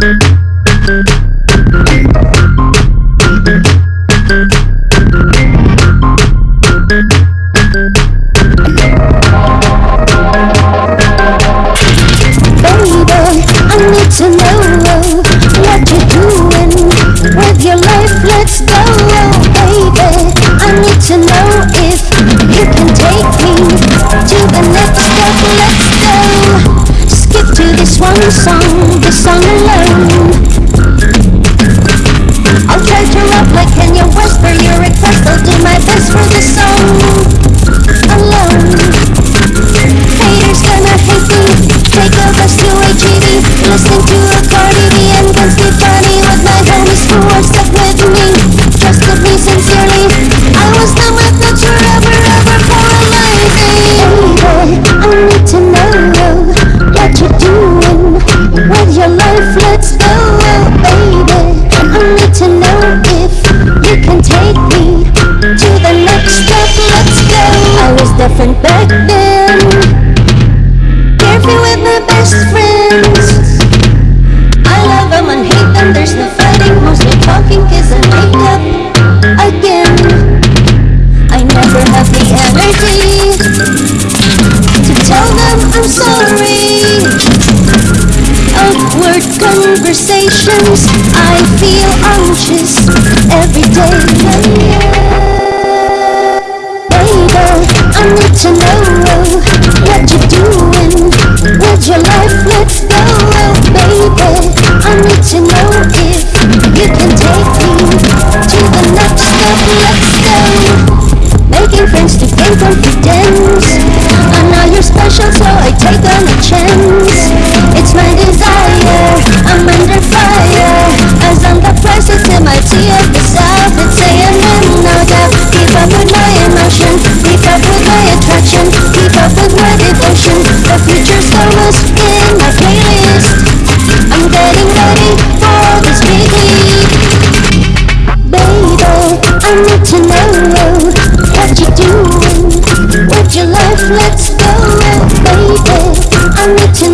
Baby, this one song, this song alone. I'll to rap like Kanye West for your request. I'll do my best for the let's go. I was different back then Carefree with my best friends. I love them and hate them, there's no fighting. Mostly talking cause I make up again. I never have the energy To tell them I'm sorry. Awkward conversations to know what you're doing with your life. Let's go, baby. I need to know if you can take me to the next step. Let's go. Making friends to gain confidence. I know you're special, so I take on a chance. I need to know what you're doing with your life. Let's go, baby. I need to